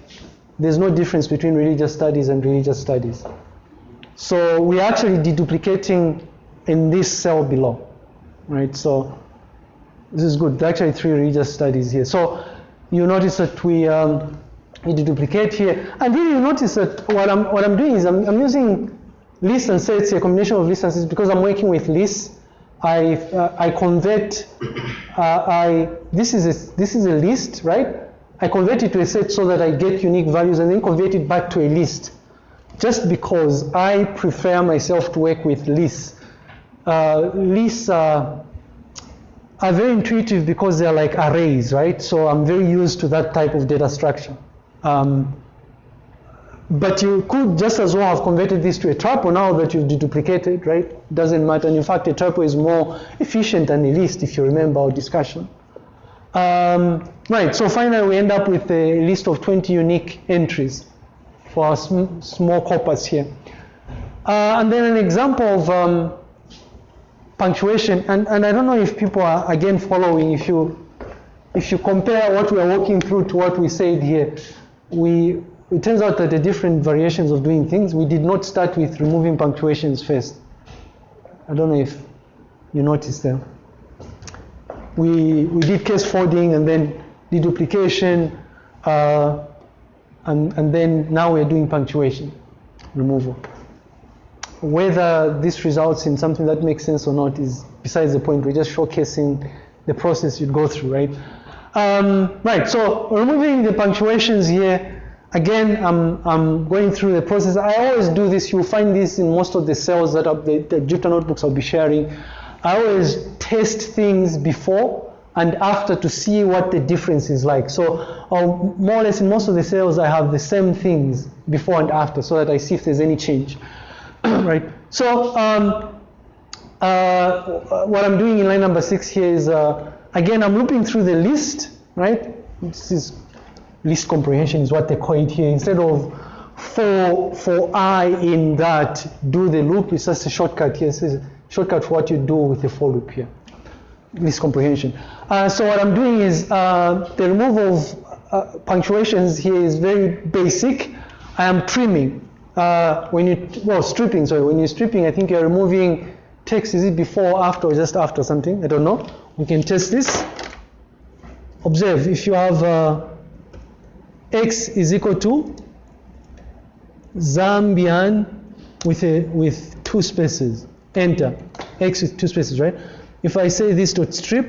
there's no difference between religious studies and religious studies. So we're actually deduplicating in this cell below, right? So this is good. There are actually three religious studies here. So you notice that we um, we duplicate here, and then you notice that what I'm what I'm doing is I'm, I'm using lists and sets, a combination of lists and sets because I'm working with lists. I uh, I convert uh, I this is a this is a list, right? I convert it to a set so that I get unique values and then convert it back to a list. Just because I prefer myself to work with lists. Uh, lists are, are very intuitive because they're like arrays, right? So I'm very used to that type of data structure. Um, but you could just as well have converted this to a tuple now that you've deduplicated, right? Doesn't matter. And in fact, a tuple is more efficient than a list if you remember our discussion. Um, right, so finally we end up with a list of 20 unique entries for our sm small corpus here. Uh, and then an example of um, punctuation, and, and I don't know if people are again following, if you, if you compare what we are walking through to what we said here, we, it turns out that the different variations of doing things, we did not start with removing punctuations first. I don't know if you noticed them. We, we did case folding and then deduplication, uh, and, and then now we're doing punctuation removal. Whether this results in something that makes sense or not is besides the point. We're just showcasing the process you'd go through, right? Um, right, so removing the punctuations here, again, I'm, I'm going through the process. I always do this. You'll find this in most of the cells that are, the, the Jupyter notebooks I'll be sharing. I always test things before and after to see what the difference is like. So uh, more or less in most of the cells, I have the same things before and after so that I see if there's any change, right? So um, uh, what I'm doing in line number six here is, uh, again, I'm looping through the list, right? This is list comprehension is what they call it here. Instead of for for i in that do the loop, it's just a shortcut here. It's a shortcut for what you do with the for loop here. List comprehension. Uh, so what I'm doing is uh, the removal of uh, punctuations here is very basic. I am trimming. Uh, when you well stripping, sorry, when you're stripping, I think you're removing text. Is it before, after, or just after something? I don't know. We can test this. Observe if you have uh, x is equal to Zambian with a with two spaces. Enter x with two spaces, right? If I say this dot strip,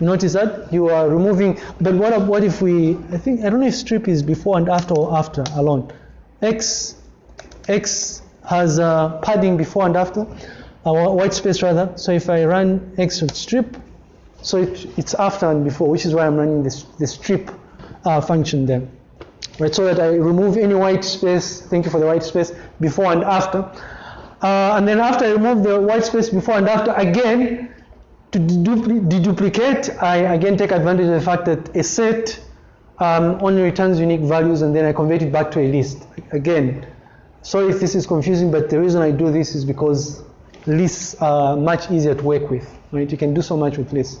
notice that you are removing. But what what if we? I think I don't know if strip is before and after or after alone. X x has a padding before and after, a white space rather. So if I run x dot strip, so it, it's after and before, which is why I'm running this the strip uh, function there. Right, so that I remove any white space, thank you for the white space, before and after. Uh, and then after I remove the white space before and after, again, to deduplicate, I again take advantage of the fact that a set um, only returns unique values and then I convert it back to a list. Again, sorry if this is confusing, but the reason I do this is because lists are much easier to work with, right? You can do so much with lists.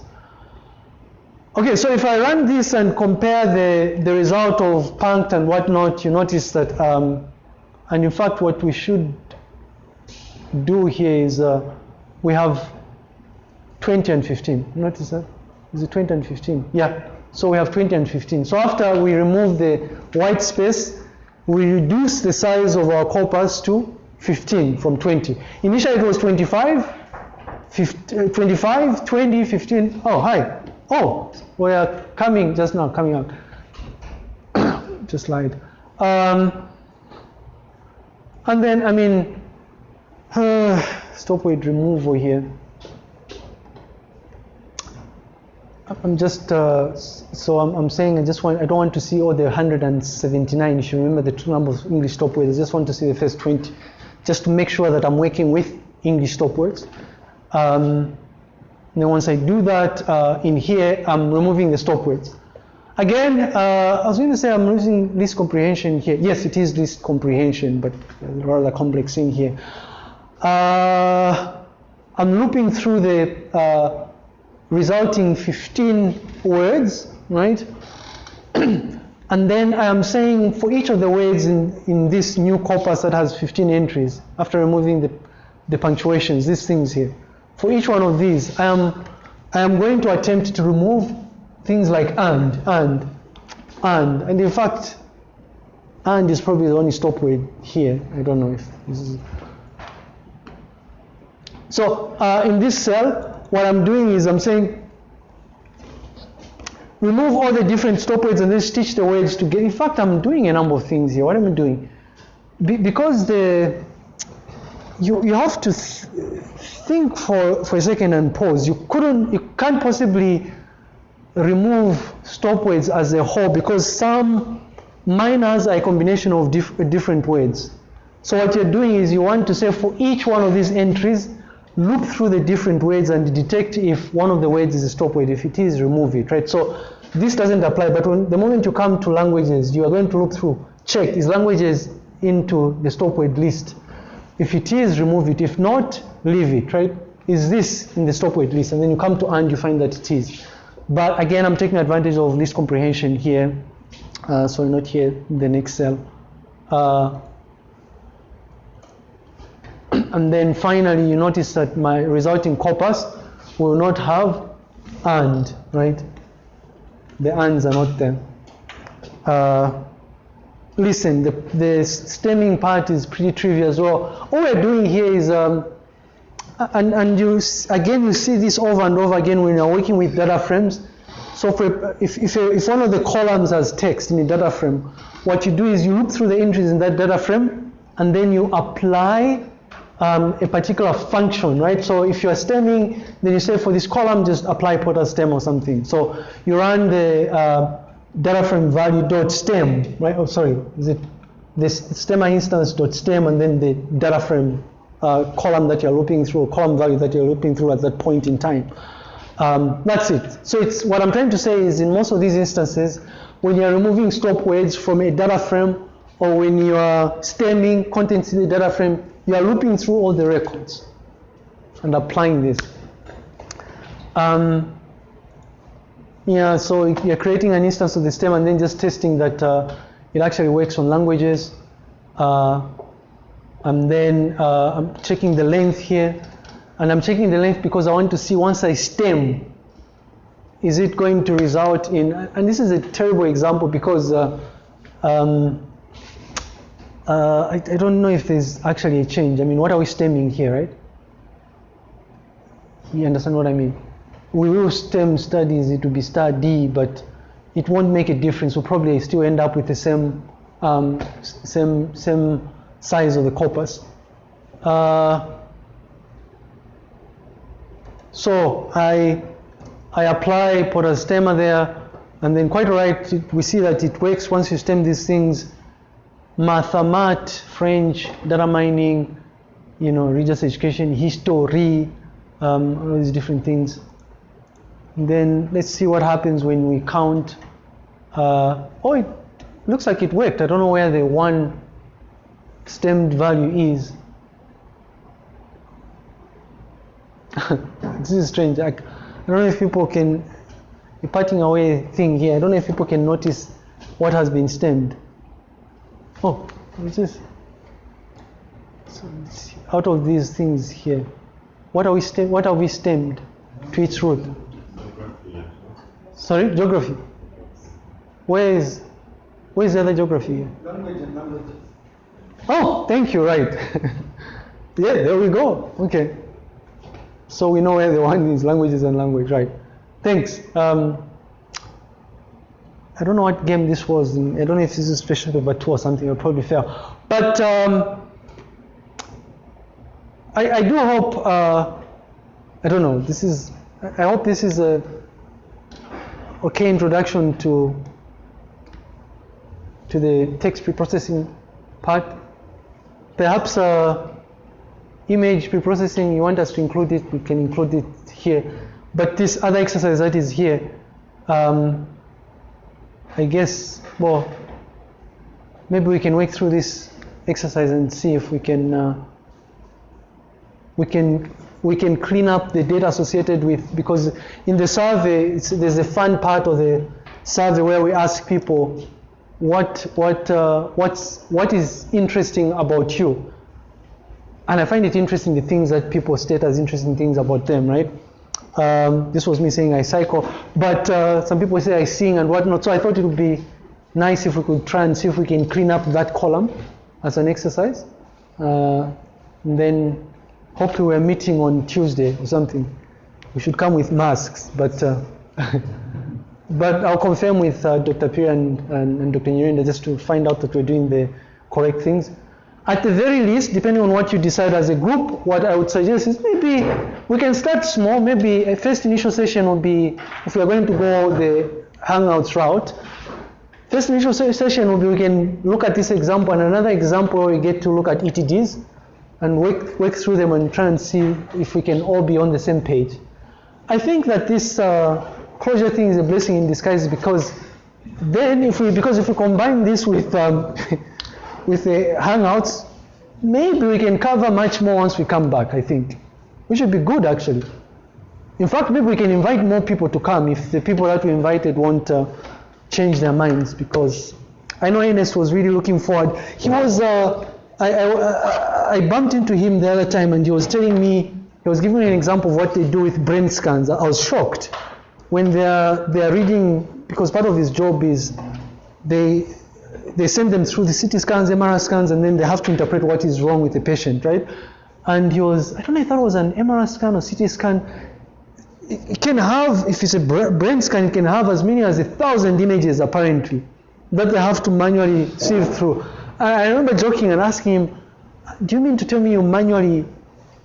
Okay, so if I run this and compare the, the result of punct and whatnot, you notice that, um, and in fact what we should do here is uh, we have 20 and 15. Notice that? Is it 20 and 15? Yeah, so we have 20 and 15. So after we remove the white space, we reduce the size of our corpus to 15 from 20. Initially it was 25, 50, uh, 25, 20, 15. Oh, hi. Oh, we are coming just now, coming up. just slide. Um, and then, I mean, uh, stop word removal here. I'm just, uh, so I'm, I'm, saying I just want, I don't want to see all the 179. You should remember the two numbers of English stop words. I just want to see the first 20, just to make sure that I'm working with English stop words. Um, then once I do that uh, in here, I'm removing the stop words. Again, uh, I was going to say I'm using list comprehension here. Yes, it is list comprehension, but rather complex thing here. Uh, I'm looping through the uh, resulting 15 words, right? and then I'm saying for each of the words in, in this new corpus that has 15 entries, after removing the, the punctuations, these things here, for each one of these, I am, I am going to attempt to remove things like and, and, and, and in fact, and is probably the only stop word here. I don't know if this is. So uh, in this cell, what I'm doing is I'm saying remove all the different stop words and then stitch the words together. In fact, I'm doing a number of things here. What am I doing? Be because the you, you have to th think for, for a second and pause. You couldn't, you can't possibly remove stop words as a whole because some minors are a combination of dif different words. So what you're doing is you want to say for each one of these entries, look through the different words and detect if one of the words is a stop word. If it is, remove it, right? So this doesn't apply, but when, the moment you come to languages, you are going to look through, check, is languages into the stop word list? If it is, remove it. If not, leave it, right? Is this in the stop word list? And then you come to and you find that it is. But again, I'm taking advantage of list comprehension here. Uh, so not here, the next cell. Uh, and then finally, you notice that my resulting corpus will not have and, right? The ands are not there. Uh, listen, the, the stemming part is pretty trivial as well. All we're doing here is, um, and, and you again, you see this over and over again when you're working with data frames. So for, if, if, if one of the columns has text in a data frame, what you do is you look through the entries in that data frame and then you apply um, a particular function, right? So if you're stemming, then you say for this column, just apply Porter stem or something. So you run the uh, data frame value dot stem, right? Oh, sorry, is it this stemmer instance dot stem and then the data frame uh, column that you're looping through, column value that you're looping through at that point in time. Um, that's it. So it's what I'm trying to say is in most of these instances, when you're removing stop words from a data frame or when you are stemming contents in the data frame, you are looping through all the records and applying this. Um, yeah, so you're creating an instance of the stem and then just testing that uh, it actually works on languages. Uh, and then uh, I'm checking the length here. And I'm checking the length because I want to see once I stem, is it going to result in, and this is a terrible example because uh, um, uh, I, I, don't know if there's actually a change. I mean, what are we stemming here, right? You understand what I mean? We will stem studies, it will be D, but it won't make a difference. We'll probably still end up with the same, um, same, same size of the corpus. Uh, so I I apply stemmer there, and then quite right, we see that it works once you stem these things. Mathemat, French, data mining, you know, religious education, history, um, all these different things. Then let's see what happens when we count. Uh, oh, it looks like it worked. I don't know where the one stemmed value is. this is strange. I, I don't know if people can, a parting away thing here, I don't know if people can notice what has been stemmed. Oh, what's this? So out of these things here, what are we stem, what are we stemmed to its root? Sorry, geography. Where is where is the other geography? Language and language. Oh, thank you, right. yeah, there we go. Okay. So we know where the one is languages and language, right? Thanks. Um, I don't know what game this was. I don't know if this is special paper two or something. I'll probably fail. But um, I, I, do hope. Uh, I don't know. This is. I hope this is a okay introduction to to the text preprocessing part. Perhaps. Uh, image preprocessing, you want us to include it, we can include it here. But this other exercise that is here, um, I guess, well, maybe we can work through this exercise and see if we can uh, we can we can clean up the data associated with because in the survey there's a fun part of the survey where we ask people what what uh, what's what is interesting about you and I find it interesting the things that people state as interesting things about them, right? Um, this was me saying I cycle, but uh, some people say I sing and whatnot. So I thought it would be nice if we could try and see if we can clean up that column as an exercise. Uh, and then hopefully we're meeting on Tuesday or something. We should come with masks, but uh, but I'll confirm with uh, Dr. Pierre and, and, and Dr. Nyirenda just to find out that we're doing the correct things. At the very least, depending on what you decide as a group, what I would suggest is maybe we can start small. Maybe a first initial session will be, if we are going to go the Hangouts route, first initial session will be we can look at this example and another example where we get to look at ETDs and work, work through them and try and see if we can all be on the same page. I think that this uh, closure thing is a blessing in disguise because then if we, because if we combine this with um, with the Hangouts, maybe we can cover much more once we come back, I think. We should be good, actually. In fact, maybe we can invite more people to come if the people that we invited won't uh, change their minds because I know Ernest was really looking forward. He was, uh, I, I, I, bumped into him the other time and he was telling me, he was giving me an example of what they do with brain scans. I was shocked when they're, they're reading, because part of his job is they, they send them through the CT scans, MRI scans, and then they have to interpret what is wrong with the patient, right? And he was, I don't know if that was an MRI scan or CT scan. It can have, if it's a brain scan, it can have as many as a thousand images apparently that they have to manually sieve through. I remember joking and asking him, Do you mean to tell me you manually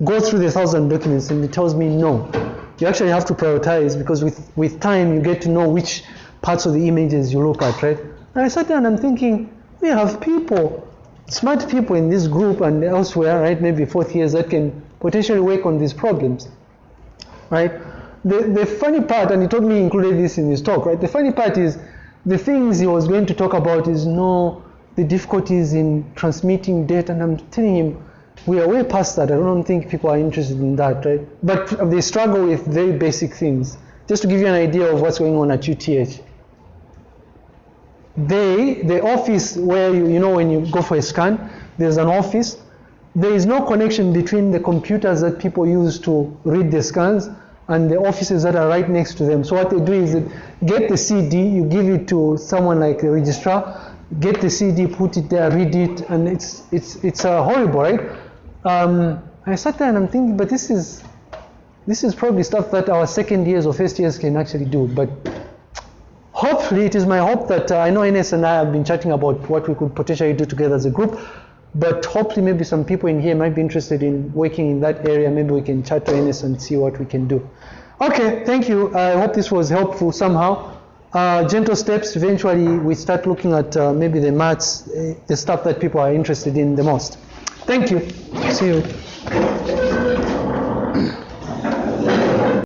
go through the thousand documents? And he tells me, No. You actually have to prioritize because with, with time you get to know which parts of the images you look at, right? And I sat there and I'm thinking, we have people, smart people in this group and elsewhere, right? Maybe fourth years that can potentially work on these problems, right? The, the funny part, and he told me he included this in his talk, right? The funny part is the things he was going to talk about is no, the difficulties in transmitting data, and I'm telling him, we are way past that. I don't think people are interested in that, right? But they struggle with very basic things. Just to give you an idea of what's going on at UTH. They, the office where you, you know when you go for a scan, there's an office. There is no connection between the computers that people use to read the scans and the offices that are right next to them. So what they do is they get the CD, you give it to someone like a registrar, get the CD, put it there, read it, and it's it's it's uh, horrible, right? Um, I sat there and I'm thinking, but this is this is probably stuff that our second years or first years can actually do. But hopefully, it is my hope that uh, I know Ines and I have been chatting about what we could potentially do together as a group. But hopefully, maybe some people in here might be interested in working in that area. Maybe we can chat to Ines and see what we can do. Okay, thank you. I hope this was helpful somehow. Uh, gentle steps, eventually we start looking at uh, maybe the maths, uh, the stuff that people are interested in the most. Thank you. See you.